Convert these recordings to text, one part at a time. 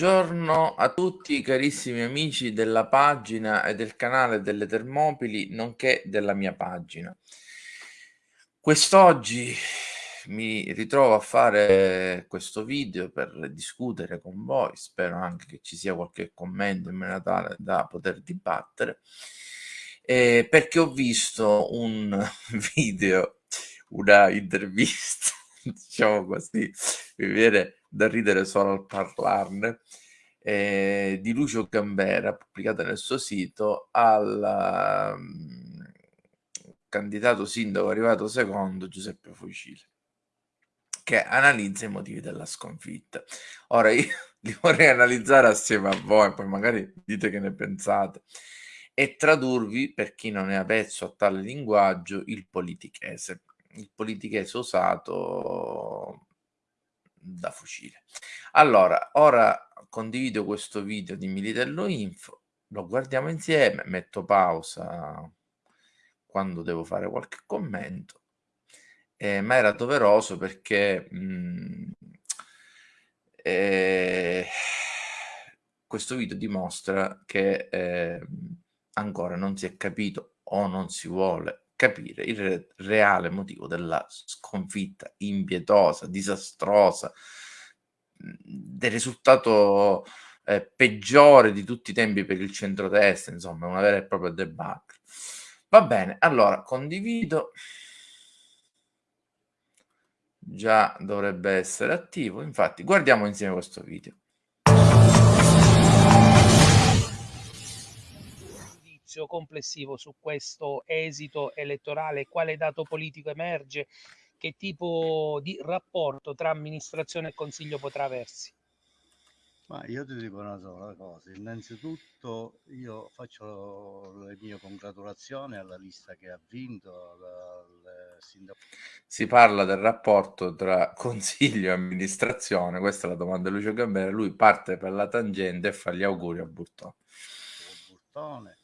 Buongiorno a tutti carissimi amici della pagina e del canale delle Termopili, nonché della mia pagina. Quest'oggi mi ritrovo a fare questo video per discutere con voi, spero anche che ci sia qualche commento in maniera tale da poter dibattere, eh, perché ho visto un video, una intervista, diciamo così, mi viene da ridere solo al parlarne, eh, di Lucio Gambera, pubblicata nel suo sito, al um, candidato sindaco arrivato secondo Giuseppe Fucile, che analizza i motivi della sconfitta. Ora io li vorrei analizzare assieme a voi, poi magari dite che ne pensate, e tradurvi, per chi non è avvezzo a tale linguaggio, il politichese. Il politichese usato da fucile. Allora, ora condivido questo video di Militello Info, lo guardiamo insieme, metto pausa quando devo fare qualche commento, eh, ma era doveroso perché mh, mm, eh, questo video dimostra che eh, ancora non si è capito o non si vuole capire il re reale motivo della sconfitta impietosa, disastrosa, mhmm, del risultato eh, peggiore di tutti i tempi per il centrodestra, insomma, una vera e propria debacle. Va bene, allora condivido. Già dovrebbe essere attivo, infatti guardiamo insieme questo video. Giudizio complessivo su questo esito elettorale, quale dato politico emerge, che tipo di rapporto tra amministrazione e consiglio potrà aversi? Ma io ti dico una sola cosa, innanzitutto io faccio le mie congratulazioni alla lista che ha vinto. Si parla del rapporto tra consiglio e amministrazione, questa è la domanda di Lucio Gambera, lui parte per la tangente e fa gli auguri a Burtone. Burtone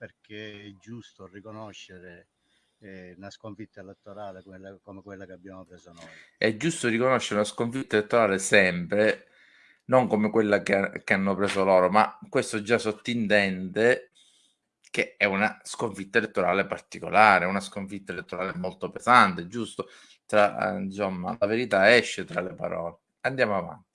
perché è giusto riconoscere eh, una sconfitta elettorale quella, come quella che abbiamo preso noi. È giusto riconoscere una sconfitta elettorale sempre, non come quella che, che hanno preso loro, ma questo già sottintende che è una sconfitta elettorale particolare, una sconfitta elettorale molto pesante, giusto? Tra, eh, insomma, la verità esce tra le parole. Andiamo avanti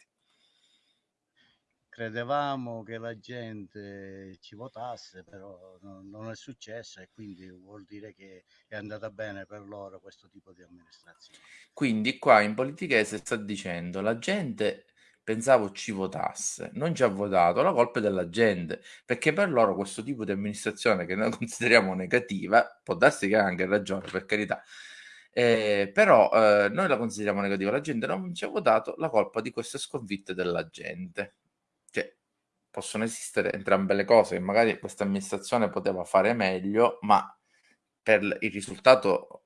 credevamo che la gente ci votasse, però non, è successo e quindi vuol dire che è andata bene per loro questo tipo di amministrazione. Quindi qua in politichese sta dicendo la gente pensavo ci votasse, non ci ha votato, la colpa è della gente, perché per loro questo tipo di amministrazione che noi consideriamo negativa, può darsi che ha anche ragione, per carità, eh, però eh, noi la consideriamo negativa, la gente non ci ha votato, la colpa di queste sconfitte della gente possono esistere entrambe le cose, magari questa amministrazione poteva fare meglio, ma per il risultato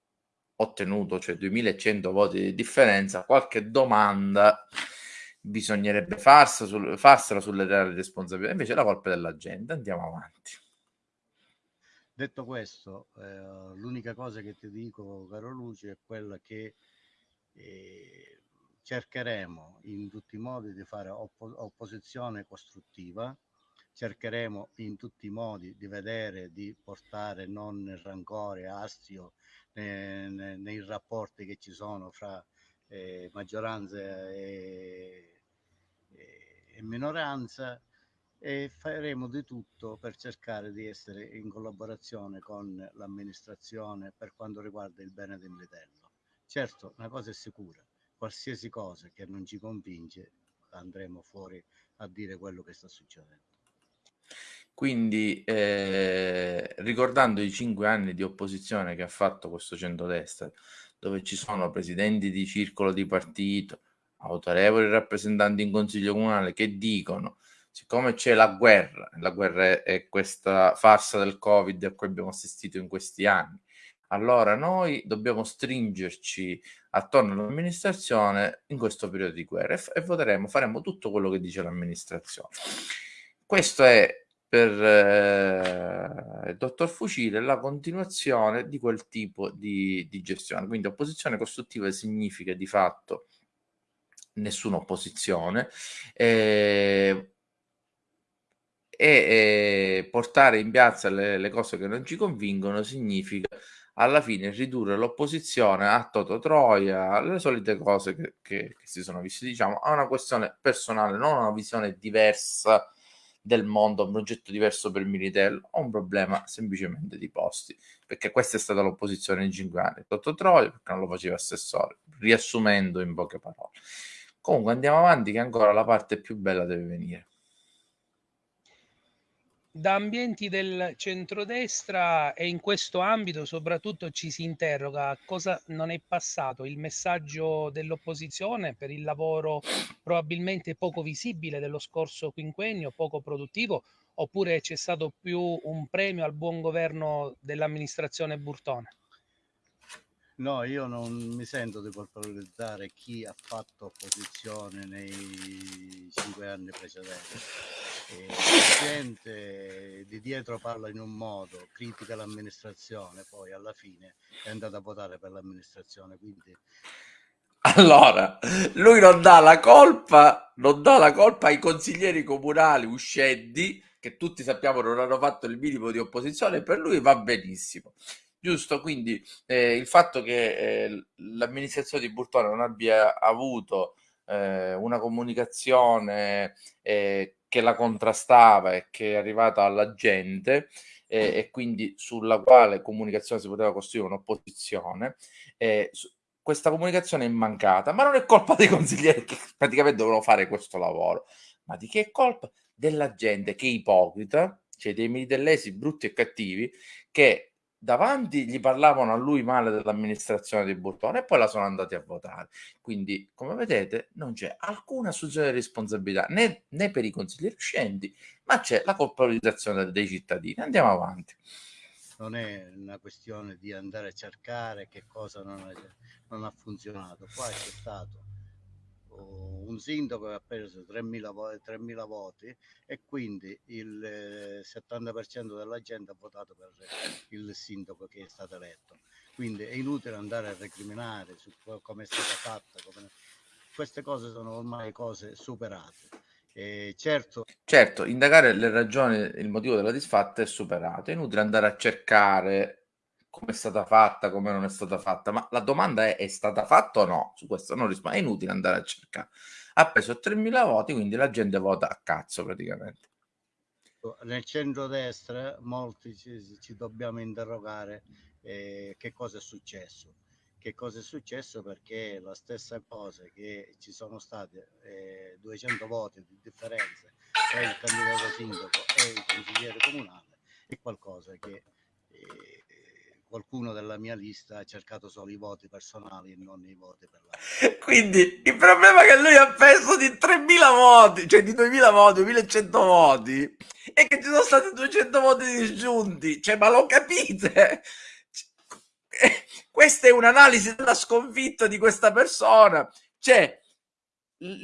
ottenuto, cioè 2100 voti di differenza, qualche domanda bisognerebbe farsela, sul, farsela sulle reali responsabilità, invece la colpa della gente. Andiamo avanti. Detto questo, eh, l'unica cosa che ti dico, caro Luce, è quella che eh, cercheremo in tutti i modi di fare oppo opposizione costruttiva, cercheremo in tutti i modi di vedere, di portare non rancore, astio nei, nei, rapporti che ci sono fra eh, maggioranza e, e minoranza e faremo di tutto per cercare di essere in collaborazione con l'amministrazione per quanto riguarda il bene del Militello. Certo, una cosa è sicura, qualsiasi cosa che non ci convince andremo fuori a dire quello che sta succedendo. Quindi, eh, ricordando i cinque anni di opposizione che ha fatto questo centrodestra, dove ci sono presidenti di circolo di partito, autorevoli rappresentanti in consiglio comunale che dicono siccome c'è la guerra, la guerra è questa farsa del Covid a cui abbiamo assistito in questi anni, allora noi dobbiamo stringerci attorno all'amministrazione in questo periodo di guerra e, e voteremo, faremo tutto quello che dice l'amministrazione. Questo è per eh, il dottor Fucile la continuazione di quel tipo di, di gestione. Quindi opposizione costruttiva significa di fatto nessuna opposizione. Eh, e eh, portare in piazza le, le, cose che non ci convincono significa alla fine ridurre l'opposizione a Toto Troia, alle solite cose che, che, che si sono viste, diciamo, a una questione personale, non una visione diversa del mondo, un progetto diverso per Militello, ho un problema semplicemente di posti, perché questa è stata l'opposizione in cinque anni. Toto Troia perché non lo faceva assessore, riassumendo in poche parole. Comunque andiamo avanti che ancora la parte più bella deve venire da ambienti del centrodestra e in questo ambito soprattutto ci si interroga cosa non è passato, il messaggio dell'opposizione per il lavoro probabilmente poco visibile dello scorso quinquennio, poco produttivo, oppure c'è stato più un premio al buon governo dell'amministrazione Burtone? No, io non mi sento di colpevolizzare chi ha fatto opposizione nei cinque anni precedenti. E la gente di dietro parla in un modo, critica l'amministrazione, poi alla fine è andata a votare per l'amministrazione, quindi allora, lui non dà la colpa, non dà la colpa ai consiglieri comunali uscenti, che tutti sappiamo non hanno fatto il minimo di opposizione, per lui va benissimo giusto? Quindi eh, il fatto che eh, l'amministrazione di Burtone non abbia avuto eh, una comunicazione eh, che la contrastava e che è arrivata alla gente eh, e quindi sulla quale comunicazione si poteva costruire un'opposizione, eh, questa comunicazione è mancata, ma non è colpa dei consiglieri che praticamente dovevano fare questo lavoro, ma di che è colpa? Della gente che è ipocrita, cioè dei militellesi brutti e cattivi, che davanti gli parlavano a lui male dell'amministrazione di Burtone e poi la sono andati a votare. Quindi, come vedete, non c'è alcuna assunzione di responsabilità né, né, per i consiglieri uscenti, ma c'è la colpabilizzazione dei cittadini. Andiamo avanti. Non è una questione di andare a cercare che cosa non, è, non ha funzionato. Qua c'è stato un sindaco che ha preso 3.000, 3.000 voti e quindi il 70% eh, della gente ha votato per il sindaco che è stato eletto. Quindi è inutile andare a recriminare su come è stata fatta. Come... Queste cose sono ormai cose superate. E certo, certo, indagare le ragioni, il motivo della disfatta è superato. È inutile andare a cercare come è stata fatta, come non è stata fatta, ma la domanda è è stata fatta o no? Su questo non rispondo, è inutile andare a cercare. Ha preso 3.000 voti, quindi la gente vota a cazzo praticamente. Nel centro-destra molti ci, ci dobbiamo interrogare eh, che cosa è successo. Che cosa è successo perché la stessa cosa che ci sono stati eh, 200 voti di differenza tra il candidato sindaco e il consigliere comunale è qualcosa che eh, qualcuno della mia lista ha cercato solo i voti personali e non i voti per la... Quindi il problema è che lui ha perso di 3.000 voti, cioè di 2.000 voti, 1.100 voti, e che ci sono stati 200 voti disgiunti. Cioè, ma lo capite? Questa è un'analisi della sconfitta di questa persona. Cioè,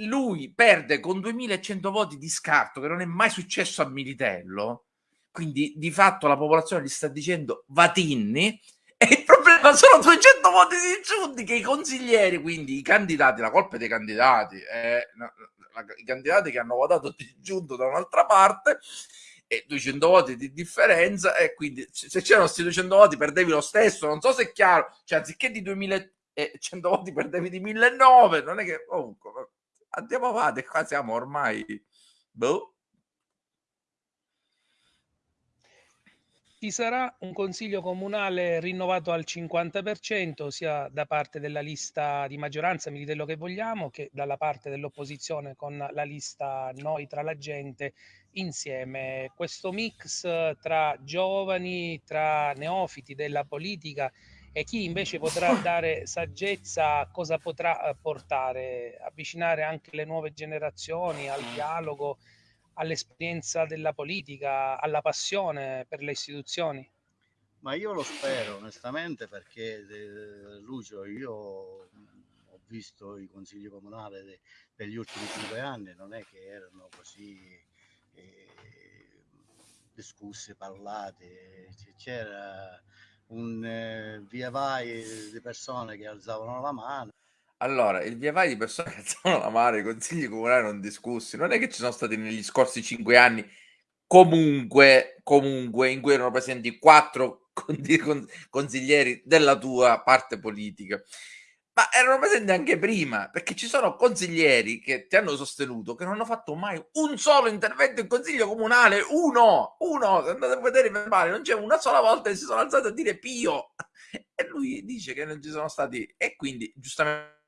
lui perde con 2.100 voti di scarto, che non è mai successo a Militello, quindi di fatto la popolazione gli sta dicendo Vatinni e il problema sono 200 voti di giunti che i consiglieri, quindi i candidati, la colpa è dei candidati, eh, i candidati che hanno votato di giunto da un'altra parte e 200 voti di differenza e quindi se c'erano questi 200 voti perdevi lo stesso, non so se è chiaro, cioè anziché di 2000 e 100 voti perdevi di 1009, non è che comunque andiamo avanti, qua siamo ormai boh. Ci sarà un consiglio comunale rinnovato al 50%, sia da parte della lista di maggioranza, mi dite quello che vogliamo, che dalla parte dell'opposizione con la lista Noi tra la gente insieme. Questo mix tra giovani, tra neofiti della politica e chi invece potrà dare saggezza, cosa potrà eh, portare, avvicinare anche le nuove generazioni al dialogo all'esperienza della politica, alla passione per le istituzioni? Ma io lo spero onestamente perché eh, Lucio, io ho visto i consigli comunali de, degli ultimi cinque anni, non è che erano così eh, discussi, parlati, c'era un eh, via vai di persone che alzavano la mano allora, il via vai di persone che alzano la mano, i consigli comunali non discussi, non è che ci sono stati negli scorsi cinque anni comunque, comunque in cui erano presenti quattro consiglieri della tua parte politica, ma erano presenti anche prima, perché ci sono consiglieri che ti hanno sostenuto che non hanno fatto mai un solo intervento in consiglio comunale, uno, uno, andate a vedere i verbali, non c'è una sola volta che si sono alzati a dire Pio, e lui dice che non ci sono stati, e quindi giustamente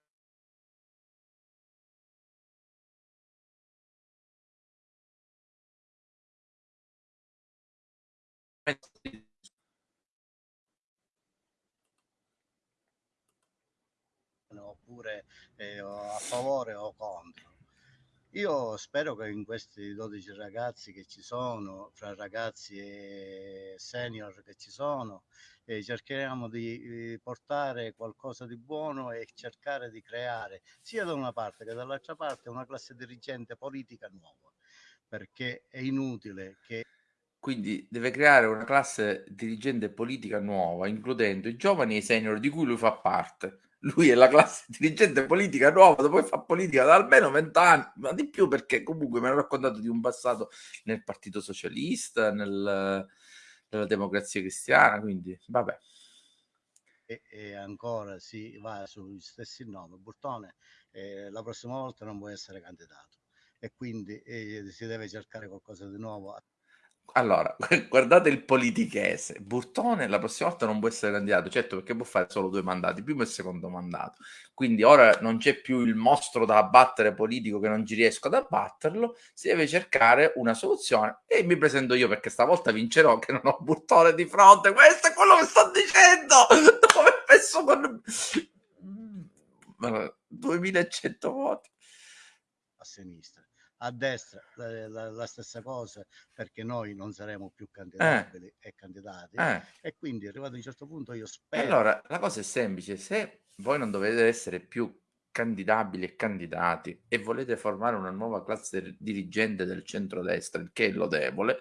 oppure eh, a favore o contro. Io spero che in questi 12 ragazzi che ci sono, fra ragazzi e senior che ci sono, eh, cercheremo di eh, portare qualcosa di buono e cercare di creare sia da una parte che dall'altra parte una classe dirigente politica nuova, perché è inutile che quindi deve creare una classe dirigente politica nuova, includendo i giovani e i senior di cui lui fa parte. Lui è la classe dirigente politica nuova, che fa politica da almeno vent'anni, ma di più perché comunque mi hanno raccontato di un passato nel Partito Socialista, nel, nella Democrazia Cristiana, quindi vabbè. E, e ancora si va sugli stessi nomi. Burtone eh, la prossima volta non può essere candidato e quindi eh, si deve cercare qualcosa di nuovo allora, guardate il politichese. Burtone la prossima volta non può essere candidato, certo perché può fare solo due mandati, primo e secondo mandato. Quindi ora non c'è più il mostro da abbattere politico che non ci riesco ad abbatterlo, si deve cercare una soluzione e mi presento io perché stavolta vincerò che non ho Burtone di fronte. Questo è quello che sto dicendo! Dopo aver messo con 2100 voti. A sinistra a destra la, la, la, stessa cosa perché noi non saremo più candidabili eh. e candidati eh. e quindi arrivato a un certo punto io spero allora la cosa è semplice se voi non dovete essere più candidabili e candidati e volete formare una nuova classe dirigente del centrodestra il che è lodevole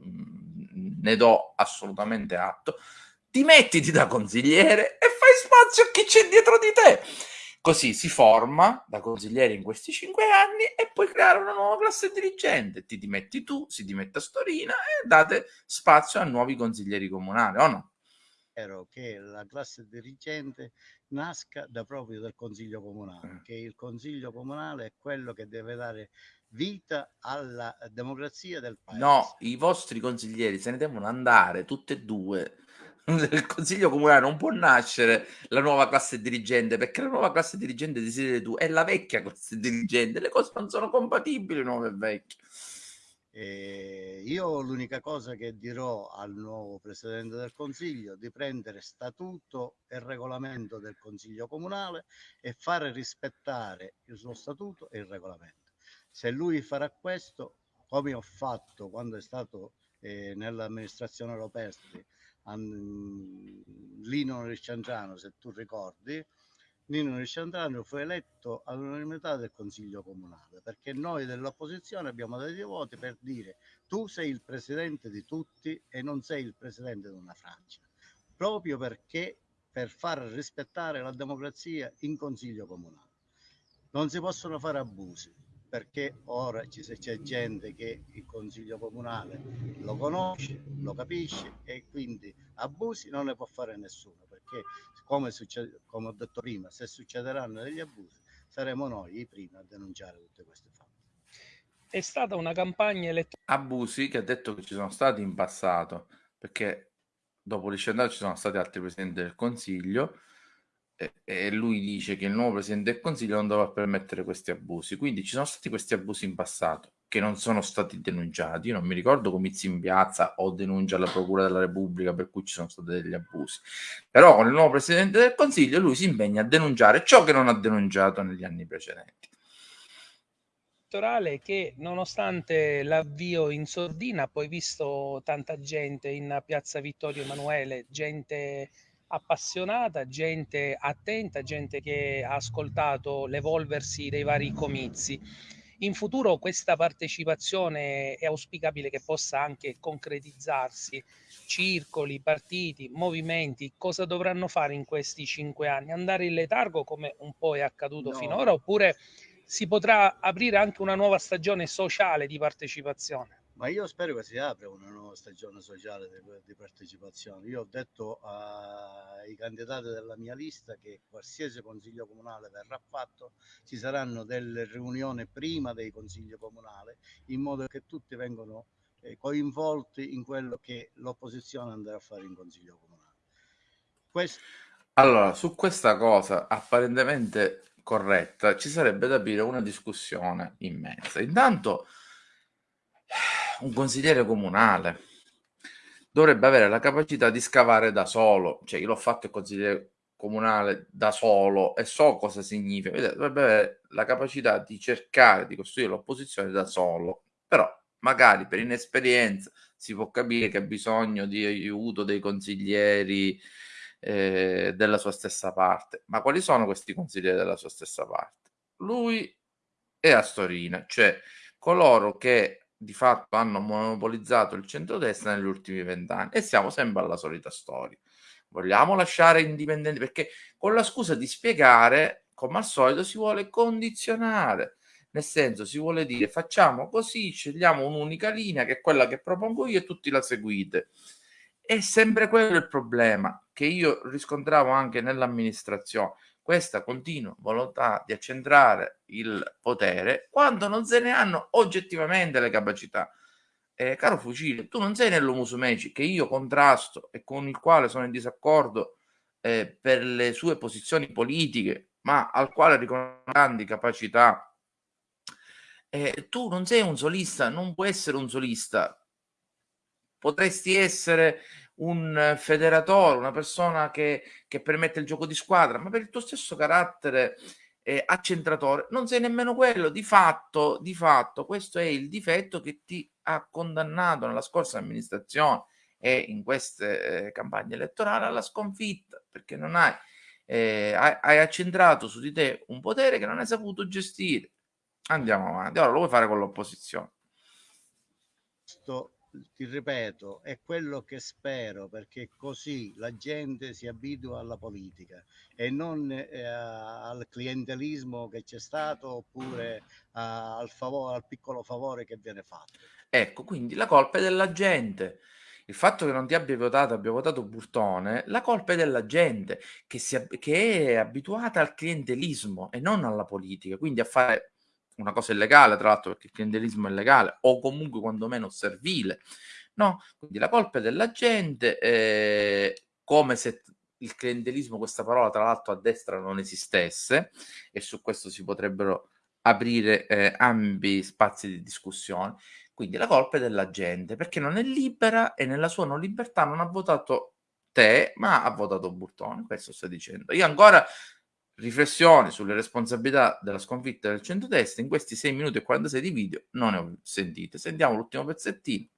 mm, ne do assolutamente atto ti mettiti da consigliere e fai spazio a chi c'è dietro di te Così si forma da consigliere in questi cinque anni e puoi creare una nuova classe dirigente. Ti dimetti tu, si dimette Storina e date spazio a nuovi consiglieri comunali, o no? Spero che la classe dirigente nasca da proprio dal consiglio comunale, mm. che il consiglio comunale è quello che deve dare vita alla democrazia del paese. No, i vostri consiglieri se ne devono andare, tutte e due del consiglio comunale non può nascere la nuova classe dirigente perché la nuova classe dirigente desideri tu è la vecchia classe dirigente le cose non sono compatibili nuove e vecchie. Eh, io l'unica cosa che dirò al nuovo presidente del consiglio di prendere statuto e regolamento del consiglio comunale e fare rispettare il suo statuto e il regolamento. Se lui farà questo come ho fatto quando è stato eh, nell'amministrazione Roperti Lino Risciandrano, se tu ricordi, Nino Risciandrano fu eletto all'unanimità del Consiglio Comunale perché noi dell'opposizione abbiamo dato i voti per dire tu sei il presidente di tutti e non sei il presidente di una Francia, proprio perché per far rispettare la democrazia in Consiglio Comunale. Non si possono fare abusi perché ora c'è gente che il consiglio comunale lo conosce, lo capisce e quindi abusi non ne può fare nessuno perché come, succede, come ho detto prima, se succederanno degli abusi, saremo noi i primi a denunciare tutte queste fatti. È stata una campagna elettorale. Abusi che ha detto che ci sono stati in passato, perché dopo Lisciandato ci sono stati altri presidenti del Consiglio e, lui dice che il nuovo presidente del Consiglio non dovrà permettere questi abusi. Quindi ci sono stati questi abusi in passato che non sono stati denunciati. Io non mi ricordo comizi in piazza o denuncia alla Procura della Repubblica per cui ci sono stati degli abusi. Però con il nuovo presidente del Consiglio lui si impegna a denunciare ciò che non ha denunciato negli anni precedenti che nonostante l'avvio in sordina poi visto tanta gente in piazza Vittorio Emanuele, gente appassionata, gente attenta, gente che ha ascoltato l'evolversi dei vari comizi. In futuro questa partecipazione è auspicabile che possa anche concretizzarsi. Circoli, partiti, movimenti, cosa dovranno fare in questi cinque anni? Andare in letargo come un po' è accaduto no. finora oppure si potrà aprire anche una nuova stagione sociale di partecipazione. Ma io spero che si apra una nuova stagione sociale di, di partecipazione. Io ho detto ai candidati della mia lista che qualsiasi consiglio comunale verrà fatto, ci saranno delle riunioni prima dei consigli comunali in modo che tutti vengano eh, coinvolti in quello che l'opposizione andrà a fare in consiglio comunale. Questo... Allora, su questa cosa apparentemente corretta, ci sarebbe da aprire una discussione immensa. Intanto, un consigliere comunale dovrebbe avere la capacità di scavare da solo, cioè io l'ho fatto il consigliere comunale da solo e so cosa significa, dovrebbe avere la capacità di cercare di costruire l'opposizione da solo, però magari per inesperienza si può capire che ha bisogno di aiuto dei consiglieri eh, della sua stessa parte. Ma quali sono questi consiglieri della sua stessa parte? Lui e Astorina, cioè coloro che di fatto hanno monopolizzato il centrodestra negli ultimi vent'anni e siamo sempre alla solita storia. Vogliamo lasciare indipendenti perché con la scusa di spiegare, come al solito, si vuole condizionare. Nel senso, si vuole dire facciamo così, scegliamo un'unica linea che è quella che propongo io e tutti la seguite. È sempre quello il problema che io riscontravo anche nell'amministrazione, questa continua volontà di accentrare il potere quando non se ne hanno oggettivamente le capacità. Eh, caro Fucile, tu non sei nell'Humus Meci che io contrasto e con il quale sono in disaccordo eh, per le sue posizioni politiche, ma al quale riconosco grandi capacità. Eh, tu non sei un solista, non puoi essere un solista, potresti essere un federatore, una persona che, che permette il gioco di squadra, ma per il tuo stesso carattere eh, accentratore non sei nemmeno quello. Di fatto, di fatto, questo è il difetto che ti ha condannato nella scorsa amministrazione e in queste eh, campagne elettorali alla sconfitta, perché non hai, eh, hai, hai accentrato su di te un potere che non hai saputo gestire. Andiamo avanti, ora lo vuoi fare con l'opposizione. Ti ripeto, è quello che spero perché così la gente si abitua alla politica e non eh, al clientelismo che c'è stato oppure a, al, favore, al piccolo favore che viene fatto. Ecco, quindi la colpa è della gente. Il fatto che non ti abbia votato, abbia votato Burtone, la colpa è della gente che, si, che è abituata al clientelismo e non alla politica, quindi a fare una cosa illegale, tra l'altro perché il clientelismo è legale, o comunque quantomeno servile. No? Quindi la colpa è della gente, eh, come se il clientelismo, questa parola tra l'altro a destra non esistesse, e su questo si potrebbero aprire eh, ampi spazi di discussione. Quindi la colpa è della gente, perché non è libera e nella sua non libertà non ha votato te, ma ha votato Burtone. Questo sto dicendo. Io ancora riflessioni sulle responsabilità della sconfitta del centrodestra in questi 6 minuti e 46 di video non ne ho sentite. Sentiamo l'ultimo pezzettino.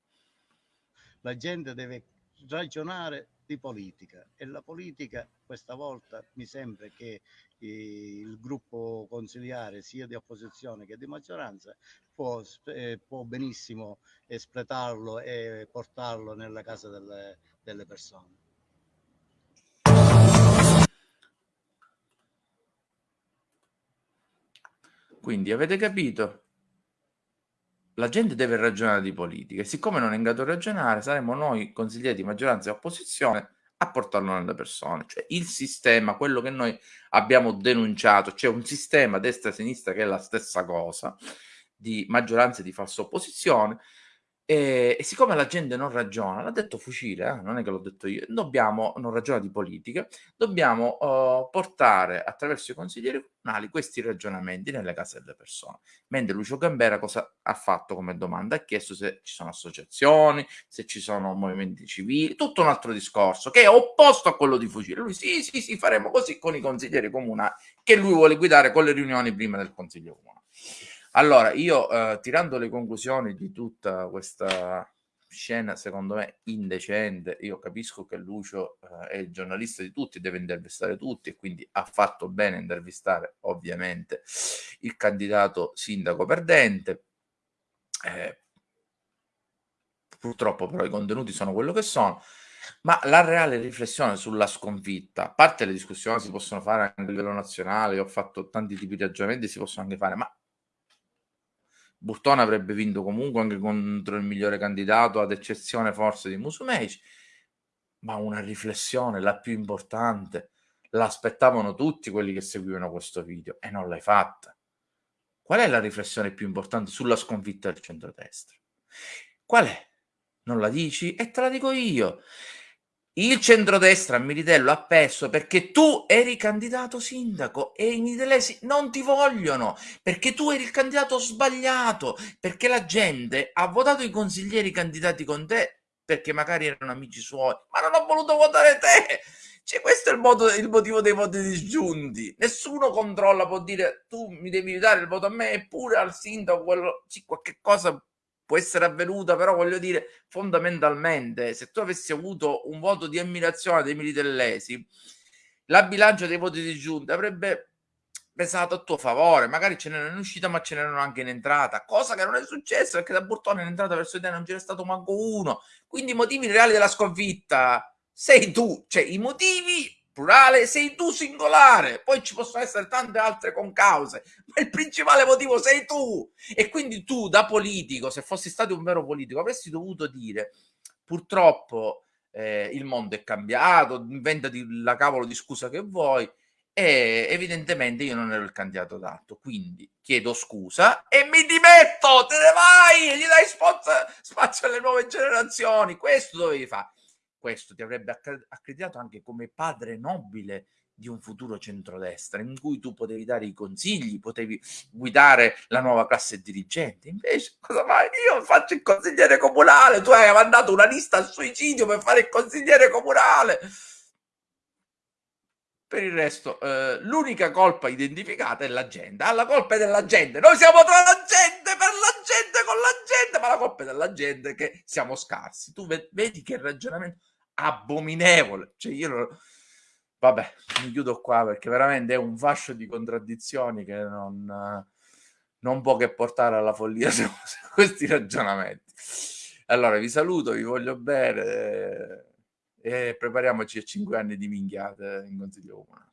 La gente deve ragionare di politica e la politica questa volta mi sembra che eh, il gruppo consigliare sia di opposizione che di maggioranza può, eh, può benissimo espletarlo e portarlo nella casa delle, delle persone. Quindi avete capito? La gente deve ragionare di politica e siccome non è in grado di ragionare, saremo noi consiglieri di maggioranza e opposizione a portarlo nelle persone. Cioè il sistema, quello che noi abbiamo denunciato, c'è cioè un sistema destra-sinistra che è la stessa cosa, di maggioranza e di falsa opposizione, e, e, siccome la gente non ragiona, l'ha detto Fucile, eh? non è che l'ho detto io, dobbiamo, non ragiona di politica, dobbiamo uh, portare attraverso i consiglieri comunali questi ragionamenti nelle case delle persone. Mentre Lucio Gambera cosa ha fatto come domanda? Ha chiesto se ci sono associazioni, se ci sono movimenti civili, tutto un altro discorso che è opposto a quello di Fucile. Lui sì, sì, sì, faremo così con i consiglieri comunali che lui vuole guidare con le riunioni prima del consiglio comunale. Allora, io eh, tirando le conclusioni di tutta questa scena, secondo me indecente, io capisco che Lucio eh, è il giornalista di tutti, deve intervistare tutti e quindi ha fatto bene intervistare ovviamente il candidato sindaco perdente. Eh, purtroppo però i contenuti sono quello che sono. Ma la reale riflessione sulla sconfitta, a parte le discussioni si possono fare anche a livello nazionale, ho fatto tanti tipi di ragionamenti, si possono anche fare, ma Burtone avrebbe vinto comunque anche contro il migliore candidato, ad eccezione forse di Musumeci, ma una riflessione, la più importante, l'aspettavano tutti quelli che seguivano questo video e non l'hai fatta. Qual è la riflessione più importante sulla sconfitta del centrodestra? Qual è? Non la dici? E te la dico io il centrodestra a Militello ha perso perché tu eri candidato sindaco e i militellesi non ti vogliono perché tu eri il candidato sbagliato perché la gente ha votato i consiglieri candidati con te perché magari erano amici suoi ma non ha voluto votare te! Cioè, questo è il, modo, il motivo dei voti disgiunti. Nessuno controlla può dire tu mi devi dare il voto a me eppure al sindaco quello, sì, qualche cosa può essere avvenuta, però voglio dire, fondamentalmente, se tu avessi avuto un voto di ammirazione dei militellesi, la bilancia dei voti di giunta avrebbe pesato a tuo favore, magari ce n'erano in uscita, ma ce n'erano anche in entrata, cosa che non è successa perché da Burtone in entrata verso te non c'era stato manco uno. Quindi i motivi reali della sconfitta sei tu, cioè i motivi plurale, sei tu singolare, poi ci possono essere tante altre concause, ma il principale motivo sei tu. E quindi tu da politico, se fossi stato un vero politico, avresti dovuto dire purtroppo eh, il mondo è cambiato, inventati la cavolo di scusa che vuoi, e evidentemente io non ero il candidato adatto, quindi chiedo scusa e mi dimetto, te ne vai, gli dai spazio, alle nuove generazioni, questo dovevi fare questo ti avrebbe accreditato anche come padre nobile di un futuro centrodestra in cui tu potevi dare i consigli, potevi guidare la nuova classe dirigente. Invece, cosa fai? Io faccio il consigliere comunale, tu hai mandato una lista al suicidio per fare il consigliere comunale. Per il resto, eh, l'unica colpa identificata è la gente. Ah, la colpa è della gente. Noi siamo tra la gente, per la gente, con la gente, ma la colpa è della gente che siamo scarsi. Tu vedi che ragionamento abominevole. Cioè io lo... Vabbè, mi chiudo qua perché veramente è un fascio di contraddizioni che non, non può che portare alla follia su questi ragionamenti. Allora vi saluto, vi voglio bene e prepariamoci a cinque anni di minchiate in Consiglio Comunale.